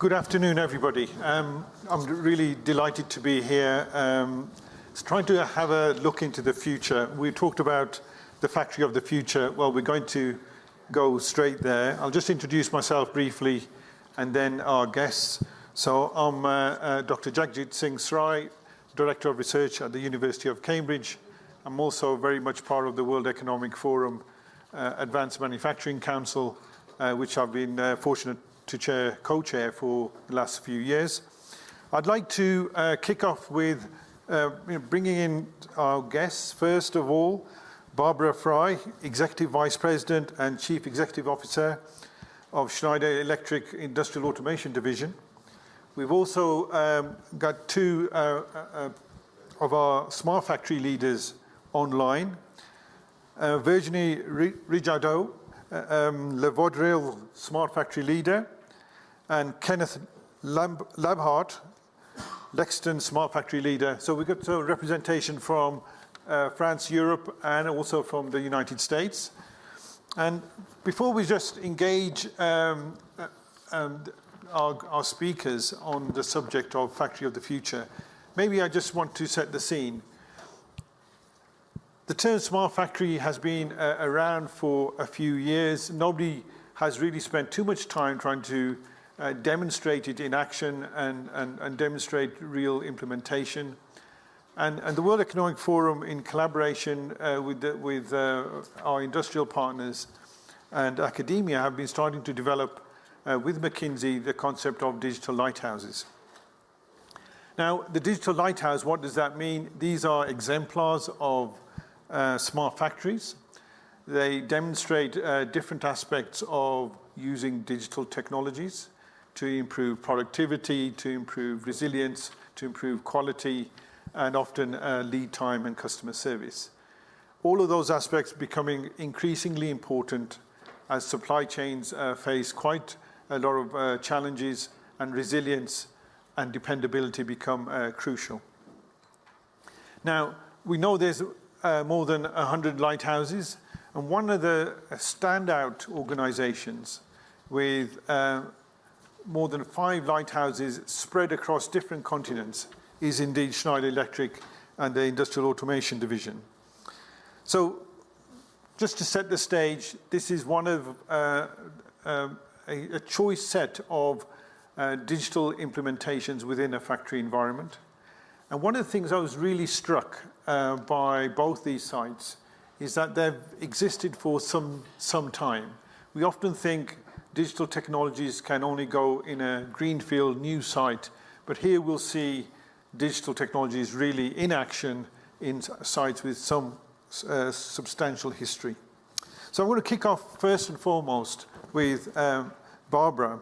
Good afternoon, everybody. Um, I'm really delighted to be here. Um, trying to have a look into the future. We talked about the factory of the future. Well, we're going to go straight there. I'll just introduce myself briefly and then our guests. So I'm uh, uh, Dr. Jagjit Singh Srai, Director of Research at the University of Cambridge. I'm also very much part of the World Economic Forum uh, Advanced Manufacturing Council, uh, which I've been uh, fortunate to chair, co-chair for the last few years. I'd like to uh, kick off with uh, bringing in our guests. First of all, Barbara Fry, Executive Vice President and Chief Executive Officer of Schneider Electric Industrial Automation Division. We've also um, got two uh, uh of our smart factory leaders online. Uh, Virginie Rijardot, uh, um, Le Vaudreuil Smart Factory Leader, and Kenneth Labhart, Lexington Smart Factory Leader. So we've got a representation from uh, France, Europe, and also from the United States. And before we just engage um, uh, um, our, our, speakers on the subject of Factory of the Future, maybe I just want to set the scene. The term smart factory has been uh, around for a few years. Nobody has really spent too much time trying to uh, demonstrate it in action and, and, and demonstrate real implementation. And, and, the World Economic Forum, in collaboration uh, with, the, with uh, our industrial partners and academia, have been starting to develop uh, with McKinsey the concept of digital lighthouses. Now, the digital lighthouse, what does that mean? These are exemplars of uh, smart factories. They demonstrate uh, different aspects of using digital technologies to improve productivity, to improve resilience, to improve quality, and often uh, lead time and customer service. All of those aspects becoming increasingly important as supply chains uh, face quite a lot of uh, challenges and resilience and dependability become uh, crucial. Now, we know there's uh, more than 100 lighthouses, and one of the standout organizations with uh, more than five lighthouses spread across different continents is indeed Schneider Electric and the Industrial Automation Division. So just to set the stage, this is one of uh, uh, a, a, choice set of uh, digital implementations within a factory environment. And one of the things I was really struck uh, by both these sites is that they've existed for some, some time. We often think digital technologies can only go in a greenfield new site, but here we'll see digital technologies really in action in sites with some uh, substantial history. So I'm going to kick off first and foremost with um, Barbara.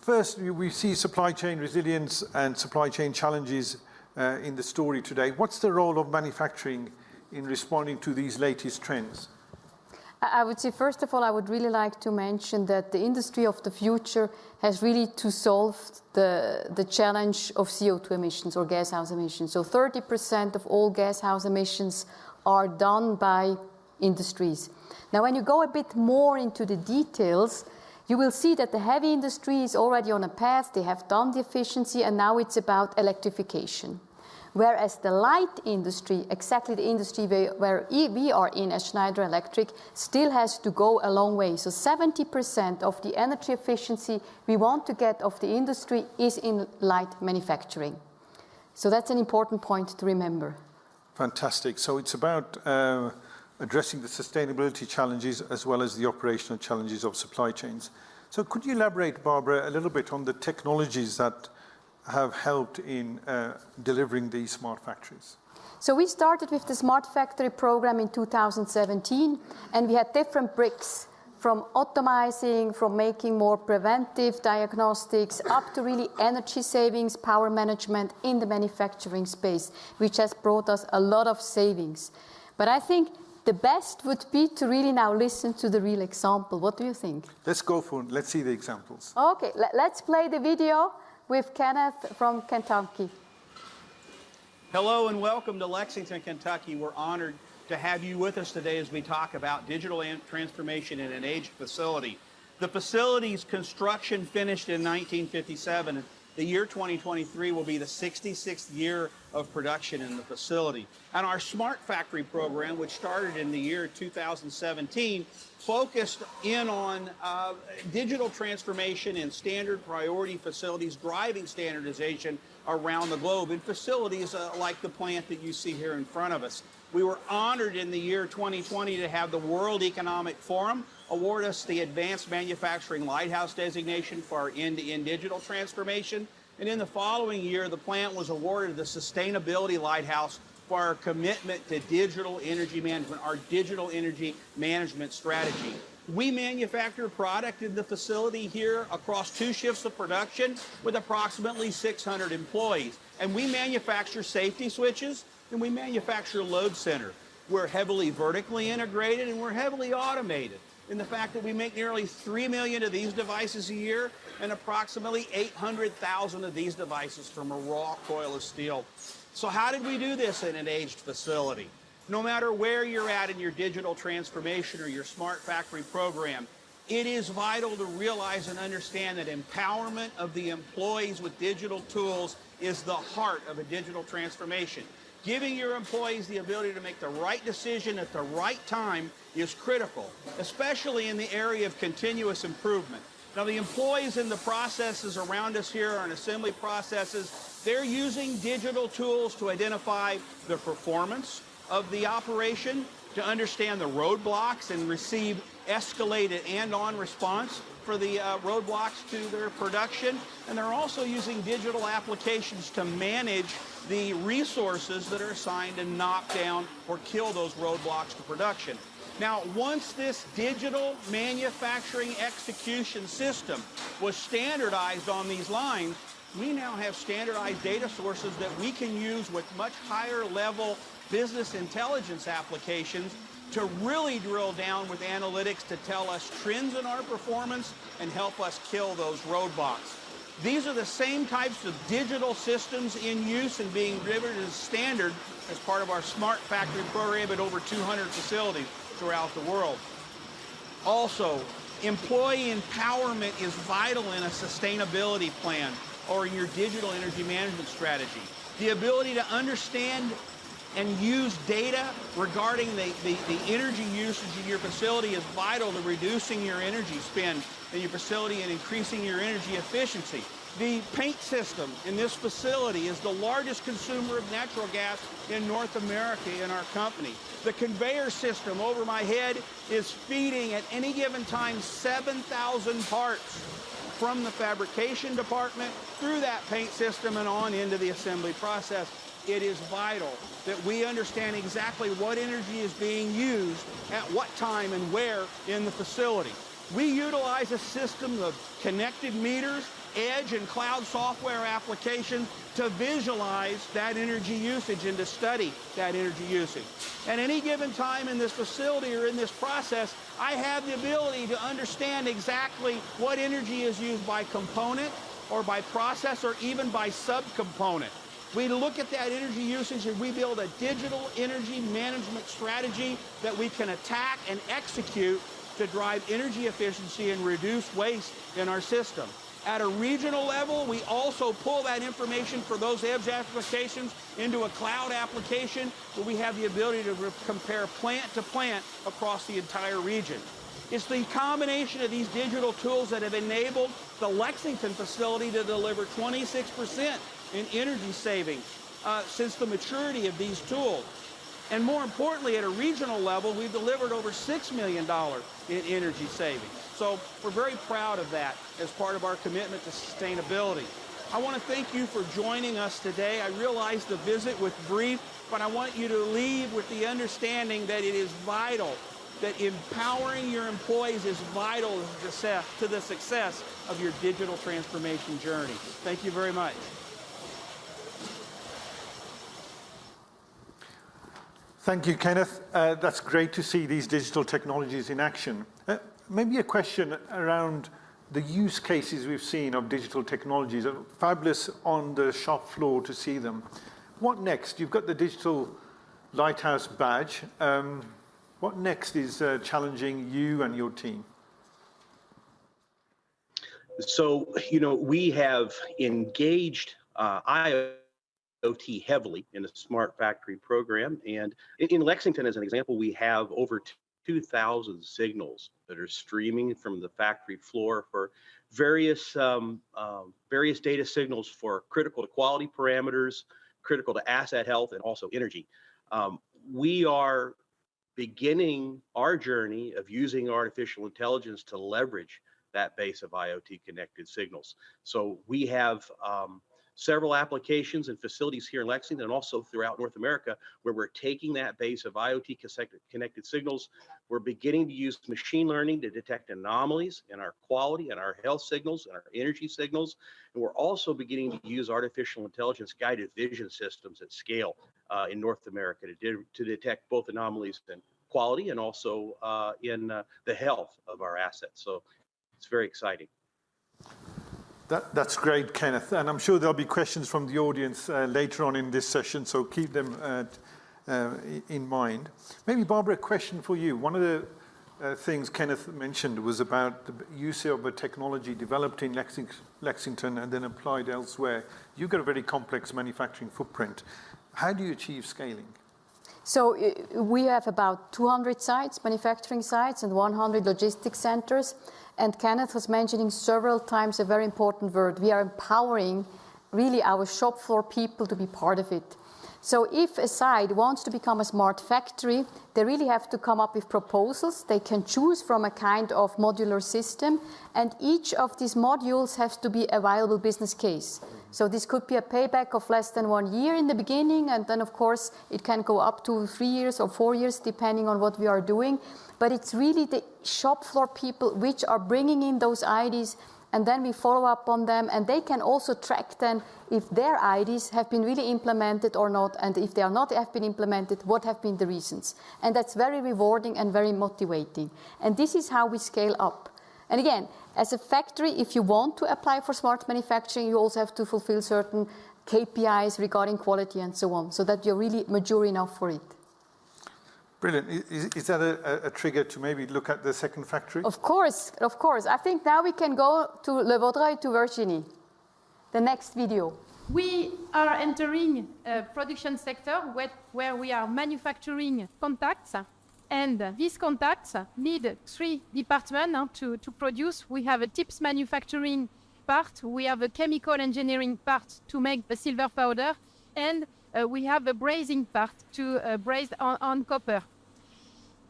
First, we see supply chain resilience and supply chain challenges uh, in the story today. What's the role of manufacturing in responding to these latest trends? I would say, first of all, I would really like to mention that the industry of the future has really to solve the, the challenge of CO2 emissions or gas house emissions. So 30% of all gas house emissions are done by industries. Now, when you go a bit more into the details, you will see that the heavy industry is already on a path. They have done the efficiency, and now it's about electrification. Whereas the light industry, exactly the industry where we are in as Schneider Electric, still has to go a long way. So 70% of the energy efficiency we want to get of the industry is in light manufacturing. So that's an important point to remember. Fantastic. So it's about uh, addressing the sustainability challenges as well as the operational challenges of supply chains. So could you elaborate, Barbara, a little bit on the technologies that have helped in uh, delivering these smart factories? So we started with the Smart Factory program in 2017, and we had different bricks from optimizing, from making more preventive diagnostics, up to really energy savings, power management in the manufacturing space, which has brought us a lot of savings. But I think the best would be to really now listen to the real example. What do you think? Let's go for it. Let's see the examples. Okay, let's play the video with Kenneth from Kentucky. Hello and welcome to Lexington, Kentucky. We're honored to have you with us today as we talk about digital transformation in an aged facility. The facility's construction finished in 1957. The year 2023 will be the 66th year of production in the facility. And our Smart Factory program, which started in the year 2017, focused in on uh, digital transformation in standard priority facilities, driving standardization around the globe in facilities uh, like the plant that you see here in front of us. We were honored in the year 2020 to have the World Economic Forum award us the Advanced Manufacturing Lighthouse designation for our end-to-end digital transformation. And in the following year, the plant was awarded the Sustainability Lighthouse for our commitment to digital energy management, our digital energy management strategy. We manufacture product in the facility here across two shifts of production with approximately 600 employees. And we manufacture safety switches and we manufacture load center. We're heavily vertically integrated and we're heavily automated in the fact that we make nearly 3 million of these devices a year and approximately 800,000 of these devices from a raw coil of steel. So how did we do this in an aged facility? No matter where you're at in your digital transformation or your smart factory program, it is vital to realize and understand that empowerment of the employees with digital tools is the heart of a digital transformation. Giving your employees the ability to make the right decision at the right time is critical, especially in the area of continuous improvement. Now, the employees in the processes around us here are assembly processes. They're using digital tools to identify the performance of the operation, to understand the roadblocks and receive escalated and on response for the uh, roadblocks to their production. And they're also using digital applications to manage the resources that are assigned to knock down or kill those roadblocks to production. Now, once this digital manufacturing execution system was standardized on these lines, we now have standardized data sources that we can use with much higher level business intelligence applications to really drill down with analytics to tell us trends in our performance and help us kill those roadblocks. These are the same types of digital systems in use and being driven as standard as part of our Smart Factory program at over 200 facilities throughout the world. Also, employee empowerment is vital in a sustainability plan or in your digital energy management strategy. The ability to understand and use data regarding the, the, the, energy usage in your facility is vital to reducing your energy spend in your facility and increasing your energy efficiency. The paint system in this facility is the largest consumer of natural gas in North America in our company. The conveyor system over my head is feeding at any given time 7,000 parts from the fabrication department through that paint system and on into the assembly process it is vital that we understand exactly what energy is being used at what time and where in the facility. We utilize a system of connected meters, edge and cloud software applications to visualize that energy usage and to study that energy usage. At any given time in this facility or in this process, I have the ability to understand exactly what energy is used by component or by process or even by subcomponent. We look at that energy usage and we build a digital energy management strategy that we can attack and execute to drive energy efficiency and reduce waste in our system. At a regional level, we also pull that information for those edge applications into a cloud application where we have the ability to compare plant to plant across the entire region. It's the combination of these digital tools that have enabled the Lexington facility to deliver 26% in energy savings uh, since the maturity of these tools. And more importantly, at a regional level, we've delivered over $6 million in energy savings. So we're very proud of that as part of our commitment to sustainability. I want to thank you for joining us today. I realize the visit was brief, but I want you to leave with the understanding that it is vital that empowering your employees is vital to the success of your digital transformation journey. Thank you very much. Thank you, Kenneth. Uh, that's great to see these digital technologies in action. Uh, maybe a question around the use cases we've seen of digital technologies. Are fabulous on the shop floor to see them. What next? You've got the digital lighthouse badge. Um, what next is uh, challenging you and your team? So, you know, we have engaged uh, IoT heavily in the smart factory program. And in, in Lexington, as an example, we have over 2,000 signals that are streaming from the factory floor for various um, um, various data signals for critical to quality parameters, critical to asset health, and also energy. Um, we are beginning our journey of using artificial intelligence to leverage that base of IoT connected signals. So we have um, several applications and facilities here in Lexington and also throughout North America where we're taking that base of IoT connected signals. We're beginning to use machine learning to detect anomalies in our quality and our health signals and our energy signals. And we're also beginning to use artificial intelligence guided vision systems at scale uh, in North America to, de to detect both anomalies in quality and also uh, in uh, the health of our assets. So it's very exciting. That, that's great, Kenneth. And I'm sure there'll be questions from the audience uh, later on in this session, so keep them uh, uh, in mind. Maybe, Barbara, a question for you. One of the uh, things Kenneth mentioned was about the use of a technology developed in Lexing Lexington and then applied elsewhere. You've got a very complex manufacturing footprint. How do you achieve scaling? So uh, we have about 200 sites, manufacturing sites, and 100 logistics centers. And Kenneth was mentioning several times a very important word. We are empowering really our shop floor people to be part of it. So if a site wants to become a smart factory, they really have to come up with proposals. They can choose from a kind of modular system, and each of these modules has to be a viable business case. So this could be a payback of less than one year in the beginning, and then of course it can go up to three years or four years, depending on what we are doing. But it's really the shop floor people which are bringing in those ideas and then we follow up on them and they can also track then if their ideas have been really implemented or not and if they are not have been implemented what have been the reasons. And that's very rewarding and very motivating. And this is how we scale up. And again as a factory if you want to apply for smart manufacturing you also have to fulfill certain KPIs regarding quality and so on so that you're really mature enough for it Brilliant. Is, is that a, a, trigger to maybe look at the second factory? Of course, of course. I think now we can go to Le Vaudreuil to Virginie. The next video. We are entering a production sector where, where we are manufacturing contacts and these contacts need three departments to, to produce. We have a tips manufacturing part, we have a chemical engineering part to make the silver powder, and we have a brazing part to uh, braze on, on copper.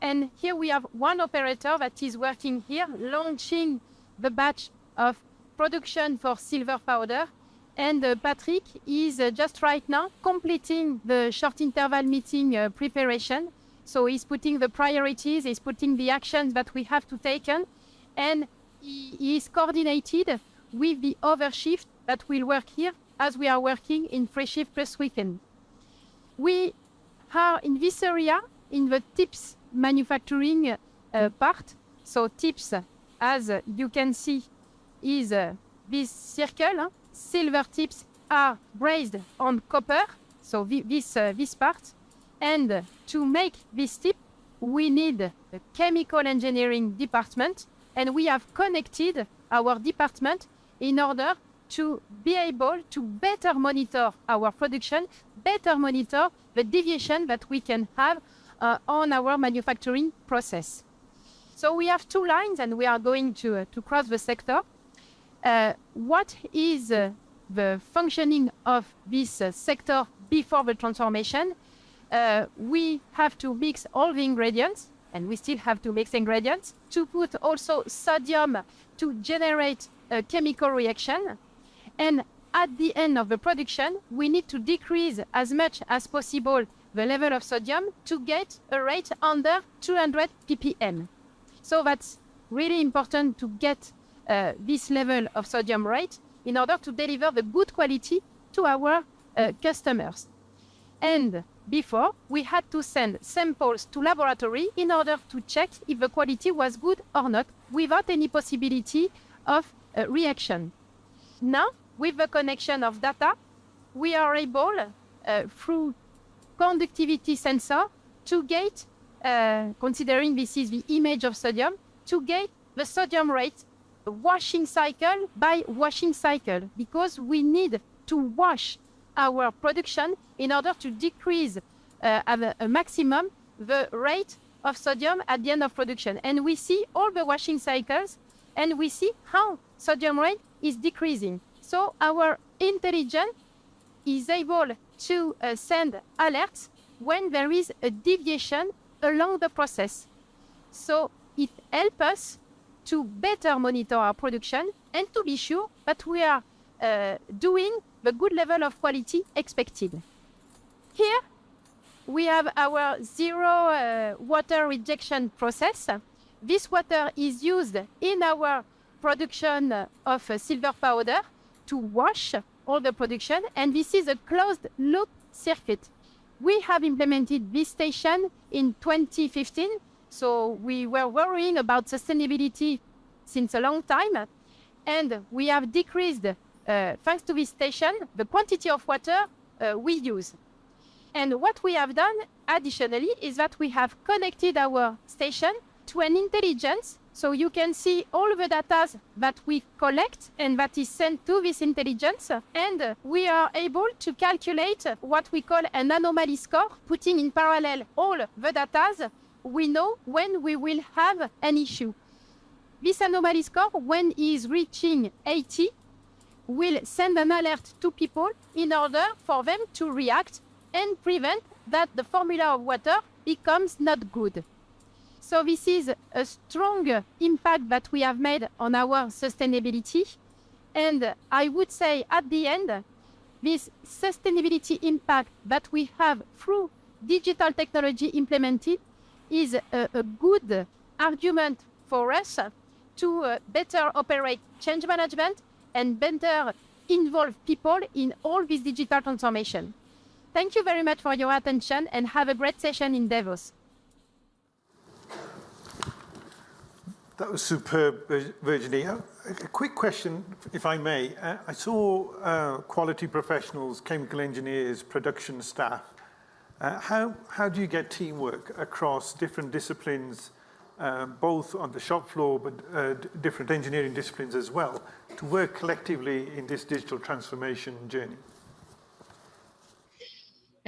And here we have one operator that is working here, launching the batch of production for silver powder. And uh, Patrick is uh, just right now completing the short interval meeting uh, preparation. So he's putting the priorities, he's putting the actions that we have to take, on, and he is coordinated with the other shift that will work here as we are working in free shift plus weekend. We are in this area, in the tips manufacturing uh, part. So tips, as you can see, is uh, this circle. Silver tips are brazed on copper, so this, uh, this part. And to make this tip, we need a chemical engineering department, and we have connected our department in order to be able to better monitor our production, better monitor the deviation that we can have uh, on our manufacturing process. So we have two lines and we are going to, uh, to cross the sector. Uh, what is uh, the functioning of this uh, sector before the transformation? Uh, we have to mix all the ingredients and we still have to mix ingredients to put also sodium to generate a chemical reaction and at the end of the production, we need to decrease as much as possible the level of sodium to get a rate under 200 ppm. So that's really important to get uh, this level of sodium rate in order to deliver the good quality to our uh, customers. And before, we had to send samples to laboratory in order to check if the quality was good or not without any possibility of uh, reaction. Now, with the connection of data, we are able, uh, through conductivity sensor, to get, uh, considering this is the image of sodium, to get the sodium rate washing cycle by washing cycle because we need to wash our production in order to decrease uh, at a, a maximum the rate of sodium at the end of production. And we see all the washing cycles and we see how sodium rate is decreasing. So our intelligence is able to uh, send alerts when there is a deviation along the process. So it helps us to better monitor our production and to be sure that we are uh, doing the good level of quality expected. Here we have our zero uh, water rejection process. This water is used in our production of uh, silver powder to wash all the production, and this is a closed loop circuit. We have implemented this station in 2015, so we were worrying about sustainability since a long time, and we have decreased, uh, thanks to this station, the quantity of water uh, we use. And what we have done additionally is that we have connected our station to an intelligence. So you can see all the data that we collect and that is sent to this intelligence. And we are able to calculate what we call an anomaly score, putting in parallel all the data. We know when we will have an issue. This anomaly score, when it is reaching 80, will send an alert to people in order for them to react and prevent that the formula of water becomes not good. So this is a strong impact that we have made on our sustainability. And I would say at the end, this sustainability impact that we have through digital technology implemented is a, a good argument for us to uh, better operate change management and better involve people in all this digital transformation. Thank you very much for your attention and have a great session in Davos. That was superb, Virginie. A, a quick question, if I may. Uh, I saw uh, quality professionals, chemical engineers, production staff. Uh, how, how do you get teamwork across different disciplines, uh, both on the shop floor, but uh, different engineering disciplines as well, to work collectively in this digital transformation journey?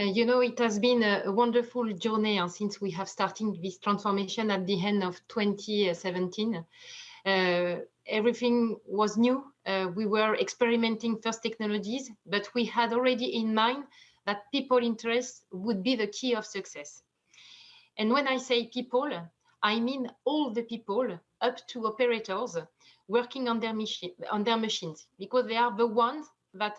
Uh, you know, it has been a, wonderful journey uh, since we have started this transformation at the end of 2017. Uh, everything was new. We were experimenting first technologies, but we had already in mind that people interest would be the key of success. And when I say people, I mean all the people up to operators working on their, machine, on their machines, because they are the ones that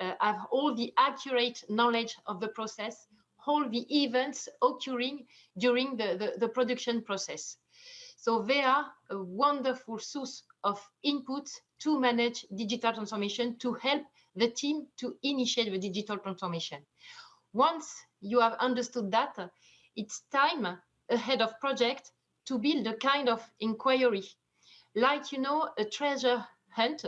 uh, have all the accurate knowledge of the process, all the events occurring during the, the, the production process. So they are a wonderful source of input to manage digital transformation, to help the team to initiate the digital transformation. Once you have understood that, it's time ahead of project to build a kind of inquiry, like, you know, a treasure hunt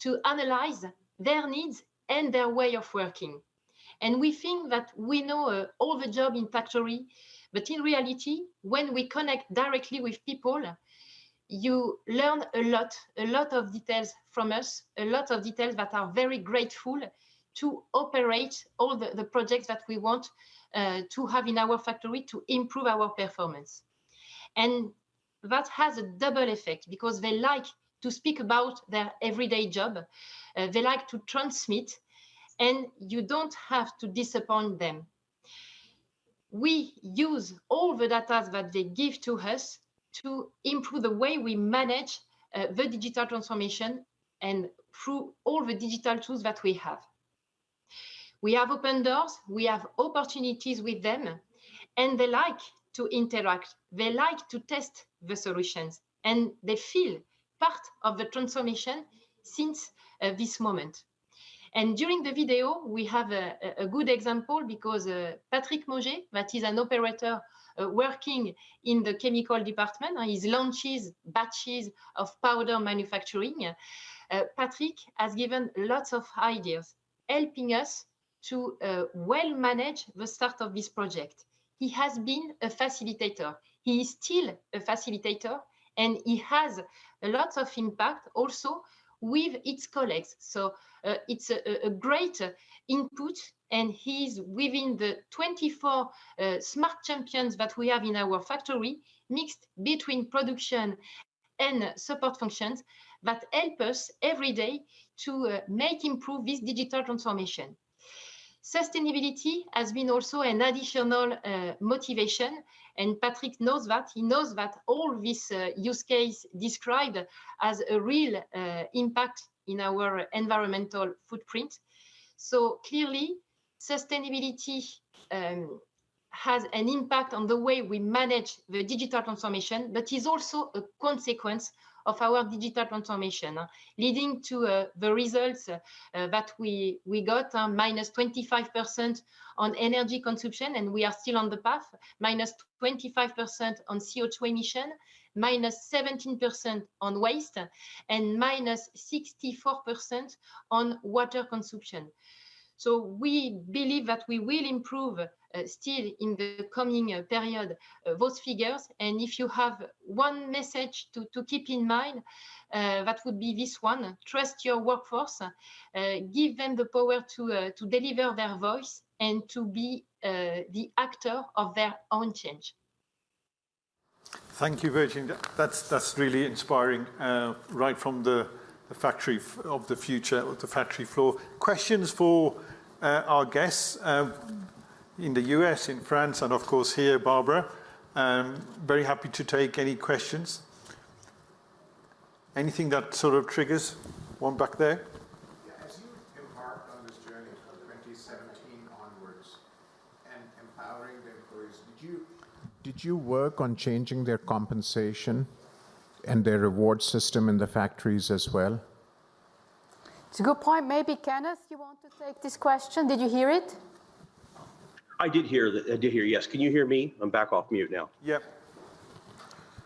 to analyze their needs and their way of working. And we think that we know uh, all the job in factory, but in reality, when we connect directly with people, you learn a lot, a lot of details from us, a lot of details that are very grateful to operate all the, the projects that we want uh, to have in our factory to improve our performance. And that has a double effect because they like to speak about their everyday job. Uh, they like to transmit and you don't have to disappoint them. We use all the data that they give to us to improve the way we manage uh, the digital transformation and through all the digital tools that we have. We have open doors, we have opportunities with them, and they like to interact. They like to test the solutions, and they feel part of the transformation since uh, this moment. And during the video, we have a, a good example because uh, Patrick Moget, that is an operator uh, working in the chemical department, uh, he launches batches of powder manufacturing. Uh, Patrick has given lots of ideas, helping us to uh, well manage the start of this project. He has been a facilitator. He is still a facilitator and he has a lot of impact also with its colleagues. So uh, it's a, a great input and he's within the 24 uh, smart champions that we have in our factory, mixed between production and support functions that help us every day to uh, make improve this digital transformation. Sustainability has been also an additional uh, motivation and Patrick knows that. He knows that all this uh, use case described has a real uh, impact in our environmental footprint. So clearly, sustainability um, has an impact on the way we manage the digital transformation, but is also a consequence of our digital transformation, leading to uh, the results uh, that we, we got, minus 25% on energy consumption, and we are still on the path, minus 25% on CO2 emission, minus 17% on waste, and minus 64% on water consumption. So we believe that we will improve still in the coming uh, period uh, those figures. And if you have one message to, to keep in mind, that would be this one, trust your workforce, give them the power to, to deliver their voice and to be the actor of their own change. Thank you, Virginie. That's, that's really inspiring, uh, right from the, the factory of the future, of the factory floor. Questions for uh, our guests uh, in the US, in France, and of course here, Barbara. Um, very happy to take any questions. Anything that sort of triggers one back there? Yeah, as you embarked on this journey from 2017 onwards and empowering the employees, did you, did you work on changing their compensation and their reward system in the factories as well? It's a good point. Maybe Kenneth, you want to take this question? Did you hear it? I did hear that. I did hear. Yes. Can you hear me? I'm back off mute now. Yep.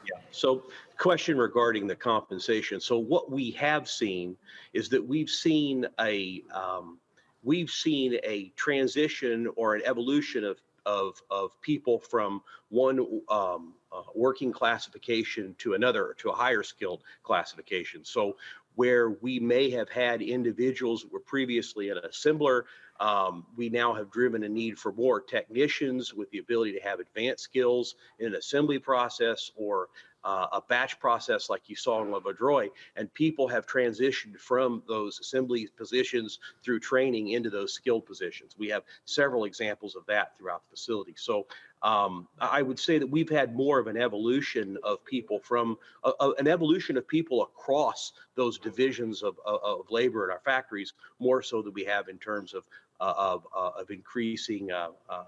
Yeah. So, question regarding the compensation. So, what we have seen is that we've seen a um, we've seen a transition or an evolution of of of people from one um, uh, working classification to another to a higher skilled classification. So where we may have had individuals that were previously an assembler. Um, we now have driven a need for more technicians with the ability to have advanced skills in an assembly process or uh, a batch process like you saw in Le and people have transitioned from those assembly positions through training into those skilled positions. We have several examples of that throughout the facility. So um, I would say that we've had more of an evolution of people from uh, uh, an evolution of people across those divisions of, of, of, labor in our factories, more so than we have in terms of of, uh, of increasing uh, uh,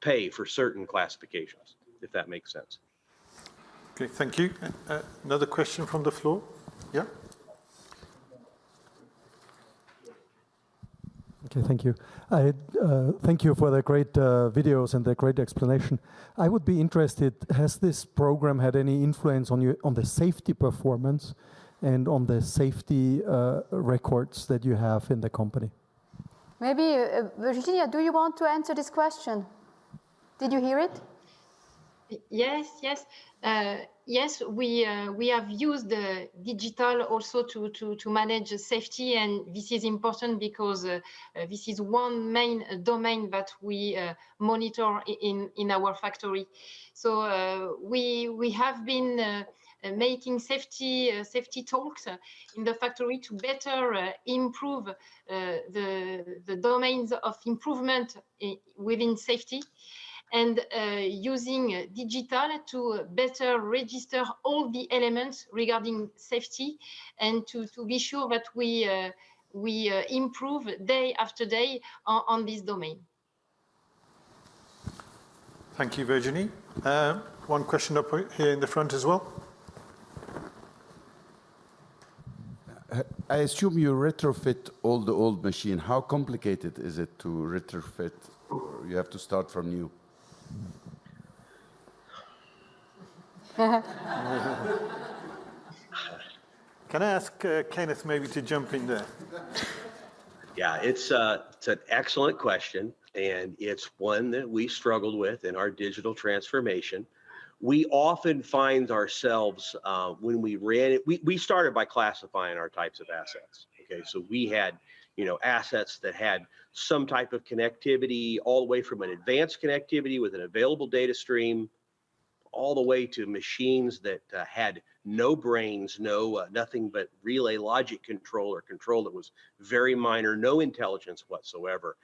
pay for certain classifications, if that makes sense. Okay, thank you. another question from the floor? Yeah. Okay, thank you. I uh, thank you for the great uh, videos and the great explanation. I would be interested, has this program had any influence on you on the safety performance and on the safety uh, records that you have in the company? Maybe, uh, Virginia, do you want to answer this question? Did you hear it? Yes, yes. Uh, yes, we uh, we have used uh, digital also to, to, to manage safety, and this is important because uh, uh, this is one main domain that we uh, monitor in in our factory. So we we have been making safety safety talks in the factory to better improve the the domains of improvement within safety and uh, using digital to better register all the elements regarding safety and to, to be sure that we, uh, we uh, improve day after day on, on, this domain. Thank you, Virginie. Uh, one question up here in the front as well. I assume you retrofit all the old machine. How complicated is it to retrofit? You have to start from new? Can I ask uh, Kenneth maybe to jump in there? Yeah, it's, uh, it's an excellent question, and it's one that we struggled with in our digital transformation. We often find ourselves uh, when we ran it, we, we started by classifying our types of assets. Okay, so we had, you know, assets that had some type of connectivity all the way from an advanced connectivity with an available data stream all the way to machines that uh, had no brains, no uh, nothing but relay logic control or control that was very minor, no intelligence whatsoever.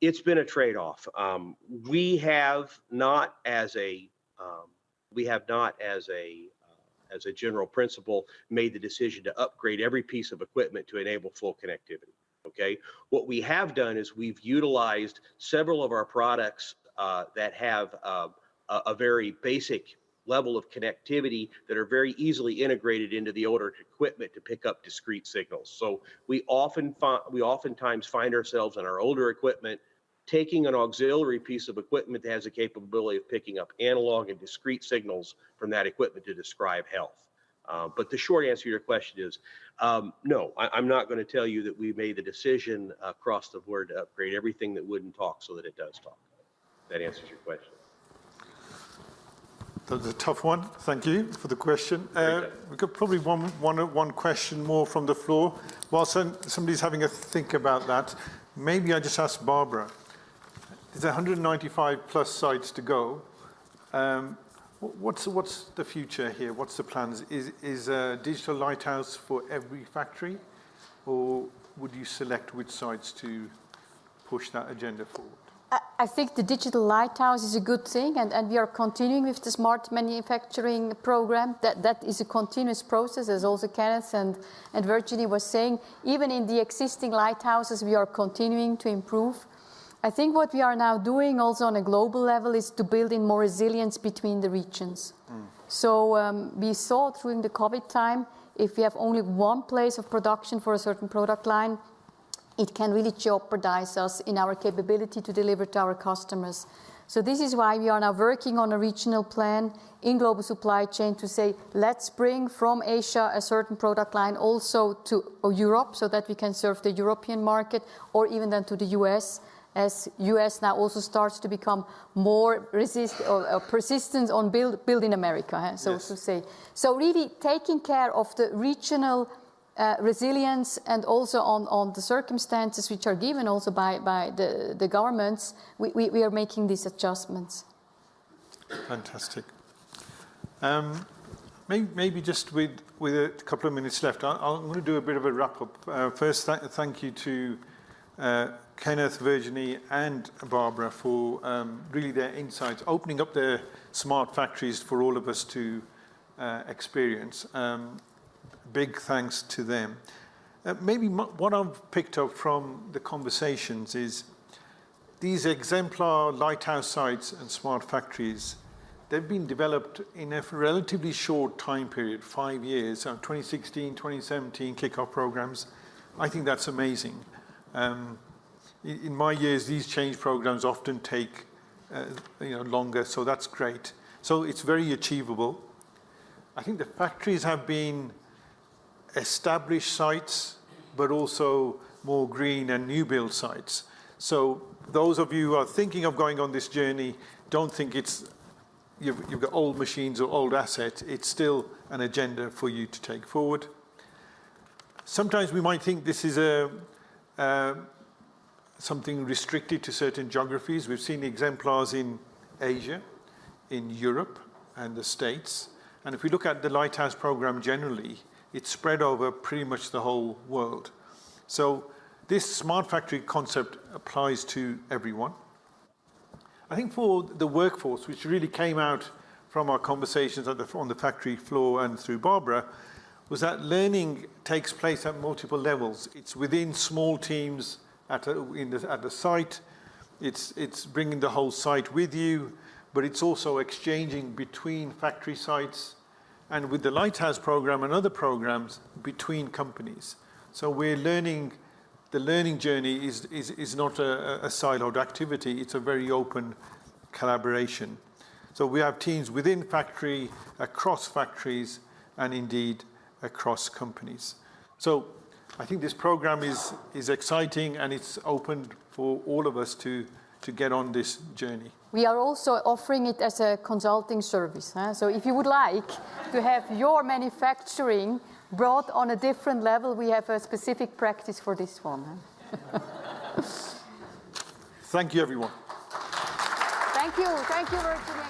It's been a trade-off. Um, we have not, as a um, we have not, as a uh, as a general principle, made the decision to upgrade every piece of equipment to enable full connectivity. Okay, what we have done is we've utilized several of our products uh, that have uh, a, a very basic level of connectivity that are very easily integrated into the older equipment to pick up discrete signals. So we often find, we oftentimes find ourselves in our older equipment taking an auxiliary piece of equipment that has a capability of picking up analog and discrete signals from that equipment to describe health. Uh, but the short answer to your question is um, no, I, am not going to tell you that we made the decision across the board to upgrade everything that wouldn't talk so that it does talk. That answers your question. That's a tough one. Thank you for the question. Uh, we've got probably one, one, one question more from the floor. While somebody's having a think about that, maybe I just ask Barbara. There's 195 plus sites to go. Um, what's, what's the future here? What's the plans? Is, is a digital lighthouse for every factory? Or would you select which sites to push that agenda forward? I think the digital lighthouse is a good thing, and, and we are continuing with the smart manufacturing program. That, that is a continuous process, as also Kenneth and, and Virginie was saying. Even in the existing lighthouses, we are continuing to improve. I think what we are now doing also on a global level is to build in more resilience between the regions. Mm. So um, we saw during the COVID time, if we have only one place of production for a certain product line, it can really jeopardize us in our capability to deliver to our customers. So this is why we are now working on a regional plan in global supply chain to say, let's bring from Asia a certain product line also to Europe so that we can serve the European market or even then to the US as US now also starts to become more resist or, or persistent on build, build in America, so yes. to say. So really taking care of the regional uh, resilience and also on, on the circumstances which are given also by, by the, the governments, we, we, we are making these adjustments. Fantastic. Um, maybe, maybe, just with, with a couple of minutes left, I, am going to do a bit of a wrap up. Uh, first, th thank you to uh, Kenneth, Virginie, and Barbara for um, really their insights, opening up their smart factories for all of us to uh, experience. Um, big thanks to them. Uh, maybe what I've picked up from the conversations is these exemplar lighthouse sites and smart factories, they've been developed in a relatively short time period, five years, so 2016, 2017 kickoff programs. I think that's amazing. Um, in my years, these change programs often take uh, you know, longer, so that's great. So it's very achievable. I think the factories have been established sites, but also more green and new build sites. So those of you who are thinking of going on this journey, don't think it's you've, you've got old machines or old assets. It's still an agenda for you to take forward. Sometimes we might think this is a, uh, something restricted to certain geographies. We've seen exemplars in Asia, in Europe, and the States. And if we look at the Lighthouse program generally, it's spread over pretty much the whole world. So this smart factory concept applies to everyone. I think for the workforce, which really came out from our conversations on the factory floor and through Barbara, was that learning takes place at multiple levels. It's within small teams at, a, the, at the site, it's, it's bringing the whole site with you, but it's also exchanging between factory sites, and with the Lighthouse program and other programs between companies. So we're learning, the learning journey is, is, is not a, a siloed activity, it's a very open collaboration. So we have teams within factory, across factories, and indeed across companies. So I think this program is, is exciting and it's open for all of us to, to get on this journey. We are also offering it as a consulting service. huh? So if you would like to have your manufacturing brought on a different level, we have a specific practice for this one. huh? Thank you, everyone. Thank you. Thank you, Virginia.